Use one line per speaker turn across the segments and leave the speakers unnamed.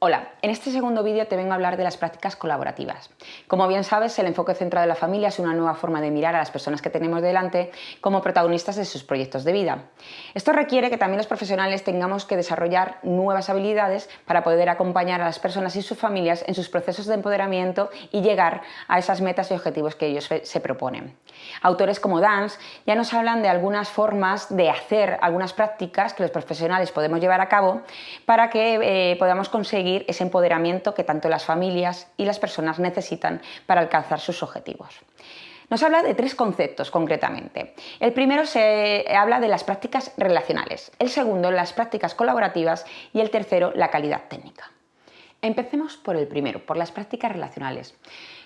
Hola, en este segundo vídeo te vengo a hablar de las prácticas colaborativas. Como bien sabes, el enfoque centrado en la familia es una nueva forma de mirar a las personas que tenemos delante como protagonistas de sus proyectos de vida. Esto requiere que también los profesionales tengamos que desarrollar nuevas habilidades para poder acompañar a las personas y sus familias en sus procesos de empoderamiento y llegar a esas metas y objetivos que ellos se proponen. Autores como Dance ya nos hablan de algunas formas de hacer algunas prácticas que los profesionales podemos llevar a cabo para que eh, podamos conseguir ese empoderamiento que tanto las familias y las personas necesitan para alcanzar sus objetivos. Nos habla de tres conceptos concretamente. El primero se habla de las prácticas relacionales, el segundo las prácticas colaborativas y el tercero la calidad técnica. Empecemos por el primero, por las prácticas relacionales.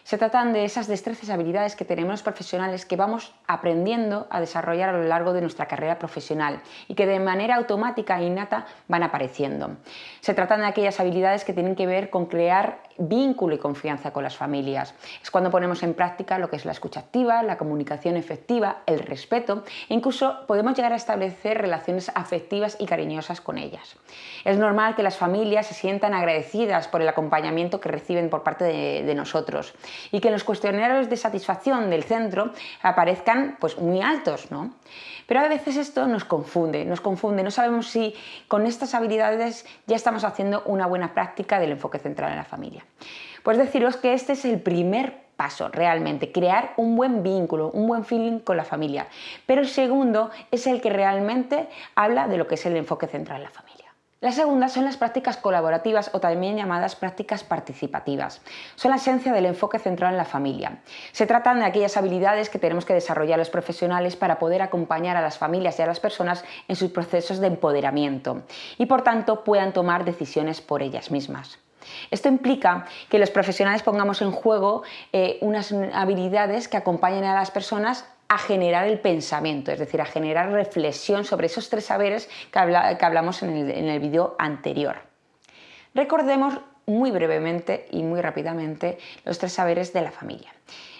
Se tratan de esas destrezas y habilidades que tenemos los profesionales que vamos aprendiendo a desarrollar a lo largo de nuestra carrera profesional y que de manera automática e innata van apareciendo. Se tratan de aquellas habilidades que tienen que ver con crear vínculo y confianza con las familias. Es cuando ponemos en práctica lo que es la escucha activa, la comunicación efectiva, el respeto e incluso podemos llegar a establecer relaciones afectivas y cariñosas con ellas. Es normal que las familias se sientan agradecidas por el acompañamiento que reciben por parte de, nosotros y que los cuestionarios de satisfacción del centro aparezcan pues, muy altos. ¿no? Pero a veces esto nos confunde, nos confunde, no sabemos si con estas habilidades ya estamos haciendo una buena práctica del enfoque central en la familia. Pues deciros que este es el primer paso realmente, crear un buen vínculo, un buen feeling con la familia. Pero el segundo es el que realmente habla de lo que es el enfoque central en la familia. La segunda son las prácticas colaborativas o también llamadas prácticas participativas. Son la esencia del enfoque central en la familia. Se tratan de aquellas habilidades que tenemos que desarrollar los profesionales para poder acompañar a las familias y a las personas en sus procesos de empoderamiento y por tanto puedan tomar decisiones por ellas mismas. Esto implica que los profesionales pongamos en juego eh, unas habilidades que acompañen a las personas a generar el pensamiento, es decir, a generar reflexión sobre esos tres saberes que, hablamos en el, en el vídeo anterior. Recordemos muy brevemente y muy rápidamente los tres saberes de la familia.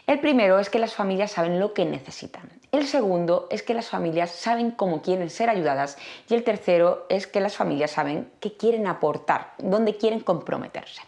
El primero es que las familias saben lo que necesitan. El segundo es que las familias saben cómo quieren ser ayudadas. Y el tercero es que las familias saben qué quieren aportar, dónde quieren comprometerse.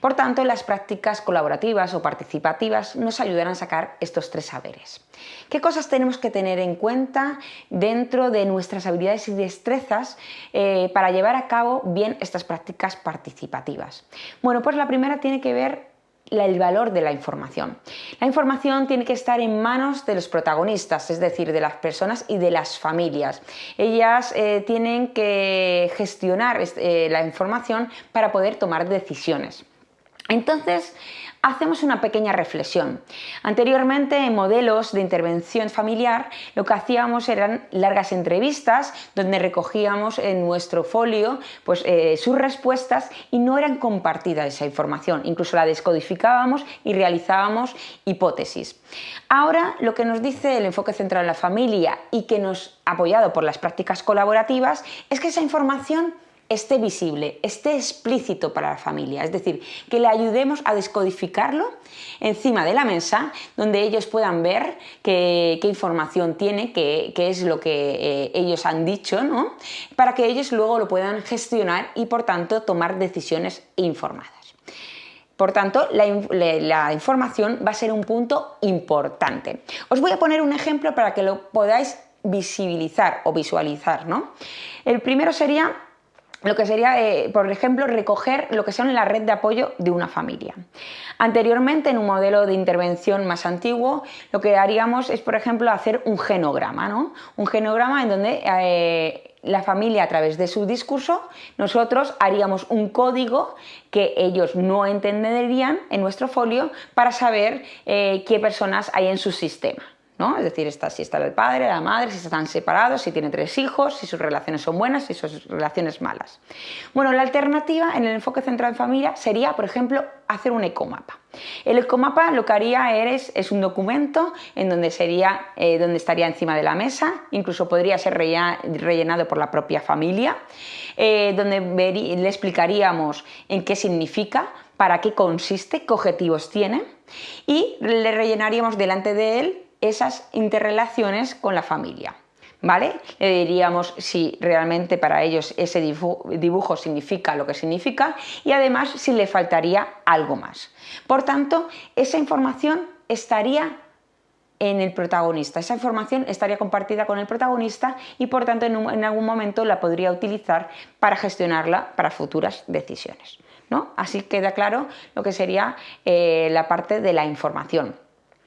Por tanto, las prácticas colaborativas o participativas nos ayudarán a sacar estos tres saberes. ¿Qué cosas tenemos que tener en cuenta dentro de nuestras habilidades y destrezas eh, para llevar a cabo bien estas prácticas participativas? Bueno, pues la primera tiene que ver el valor de la información. La información tiene que estar en manos de los protagonistas, es decir, de las personas y de las familias. Ellas eh, tienen que gestionar eh, la información para poder tomar decisiones. Entonces, hacemos una pequeña reflexión. Anteriormente, en modelos de intervención familiar, lo que hacíamos eran largas entrevistas donde recogíamos en nuestro folio pues, eh, sus respuestas y no eran compartida esa información. Incluso la descodificábamos y realizábamos hipótesis. Ahora, lo que nos dice el enfoque central en la familia y que nos apoyado por las prácticas colaborativas es que esa información esté visible, esté explícito para la familia, es decir, que le ayudemos a descodificarlo encima de la mesa, donde ellos puedan ver qué, información tiene, qué, es lo que eh, ellos han dicho, ¿no? para que ellos luego lo puedan gestionar y por tanto tomar decisiones informadas. Por tanto, la, la, información va a ser un punto importante. Os voy a poner un ejemplo para que lo podáis visibilizar o visualizar. ¿no? El primero sería lo que sería, eh, por ejemplo, recoger lo que son la red de apoyo de una familia. Anteriormente, en un modelo de intervención más antiguo, lo que haríamos es, por ejemplo, hacer un genograma, ¿no? Un genograma en donde eh, la familia, a través de su discurso, nosotros haríamos un código que ellos no entenderían en nuestro folio para saber eh, qué personas hay en su sistema. Es decir, si está el padre, la madre, si están separados, si tienen tres hijos, si sus relaciones son buenas, si sus relaciones malas. Bueno, la alternativa en el enfoque central en familia sería, por ejemplo, hacer un ecomapa. El ecomapa lo que haría es, es un documento en donde, sería, eh, donde estaría encima de la mesa, incluso podría ser rellenado por la propia familia, eh, donde le explicaríamos en qué significa, para qué consiste, qué objetivos tiene y le rellenaríamos delante de él esas interrelaciones con la familia. ¿vale? Le diríamos si realmente para ellos ese dibujo significa lo que significa y además si le faltaría algo más. Por tanto, esa información estaría en el protagonista. Esa información estaría compartida con el protagonista y por tanto en, algún momento la podría utilizar para gestionarla para futuras decisiones. ¿no? Así queda claro lo que sería eh, la parte de la información.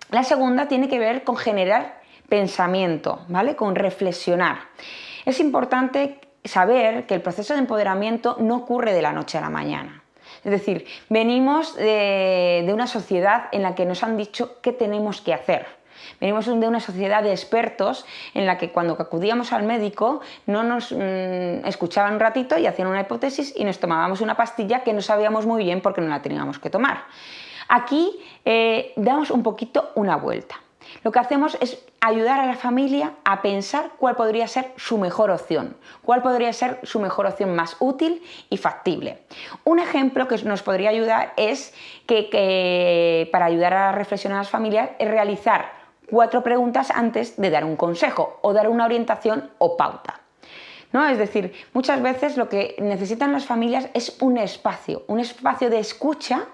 La segunda tiene que ver con generar pensamiento, ¿vale? Con reflexionar. Es importante saber que el proceso de empoderamiento no ocurre de la noche a la mañana. Es decir, venimos de, una sociedad en la que nos han dicho qué tenemos que hacer. Venimos de una sociedad de expertos en la que cuando acudíamos al médico no nos mm, escuchaban un ratito y hacían una hipótesis y nos tomábamos una pastilla que no sabíamos muy bien porque no la teníamos que tomar. Aquí eh, damos un poquito una vuelta. Lo que hacemos es ayudar a la familia a pensar cuál podría ser su mejor opción, cuál podría ser su mejor opción más útil y factible. Un ejemplo que nos podría ayudar es que, para ayudar a reflexionar a las familias es realizar cuatro preguntas antes de dar un consejo o dar una orientación o pauta. ¿No? Es decir, muchas veces lo que necesitan las familias es un espacio, un espacio de escucha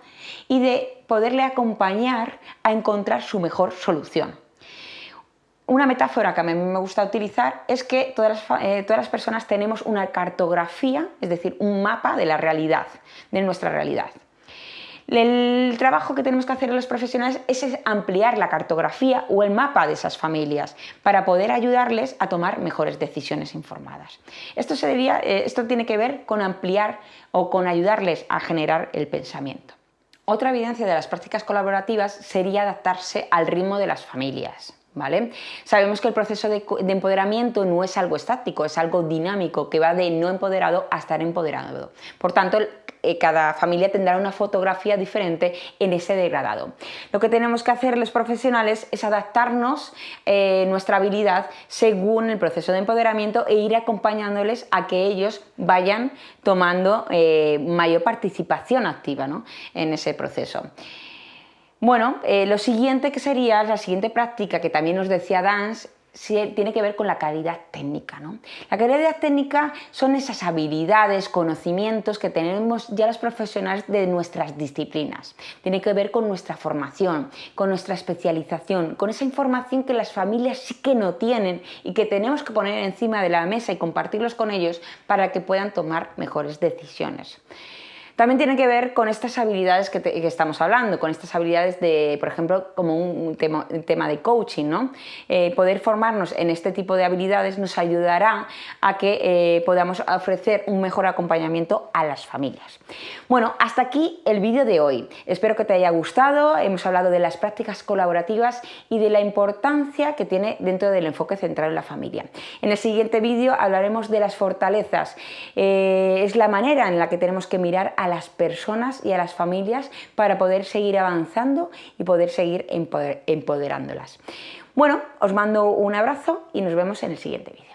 y de poderle acompañar a encontrar su mejor solución. Una metáfora que a mí me gusta utilizar es que todas las, eh, todas las, personas tenemos una cartografía, es decir, un mapa de la realidad, de nuestra realidad. El trabajo que tenemos que hacer los profesionales es ampliar la cartografía o el mapa de esas familias para poder ayudarles a tomar mejores decisiones informadas. Esto, eh, esto tiene que ver con ampliar o con ayudarles a generar el pensamiento. Otra evidencia de las prácticas colaborativas sería adaptarse al ritmo de las familias. Sabemos que el proceso de, empoderamiento no es algo estático, es algo dinámico, que va de no empoderado a estar empoderado. Por tanto, eh, cada familia tendrá una fotografía diferente en ese degradado. Lo que tenemos que hacer los profesionales es adaptarnos eh, nuestra habilidad según el proceso de empoderamiento e ir acompañándoles a que ellos vayan tomando eh, mayor participación activa en ese proceso. Bueno, lo siguiente que sería, la siguiente práctica que también nos decía Dance, tiene que ver con la calidad técnica. ¿no? La calidad técnica son esas habilidades, conocimientos que tenemos ya los profesionales de nuestras disciplinas. Tiene que ver con nuestra formación, con nuestra especialización, con esa información que las familias sí que no tienen y que tenemos que poner encima de la mesa y compartirlos con ellos para que puedan tomar mejores decisiones. También tiene que ver con estas habilidades que, estamos hablando, con estas habilidades de, por ejemplo, como un tema, de coaching, ¿no? Eh, poder formarnos en este tipo de habilidades nos ayudará a que eh, podamos ofrecer un mejor acompañamiento a las familias. Bueno, hasta aquí el vídeo de hoy. Espero que te haya gustado, hemos hablado de las prácticas colaborativas y de la importancia que tiene dentro del enfoque central en la familia. En el siguiente vídeo hablaremos de las fortalezas, eh, es la manera en la que tenemos que mirar a las personas y a las familias para poder seguir avanzando y poder seguir empoderándolas. Bueno, os mando un abrazo y nos vemos en el siguiente vídeo.